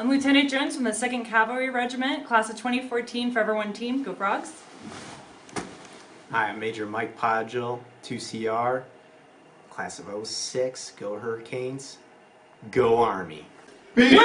I'm Lieutenant Jones from the 2nd Cavalry Regiment, class of 2014 Forever One team. Go Frogs! Hi, I'm Major Mike Podgill, 2CR, class of 06. Go Hurricanes. Go Army. Be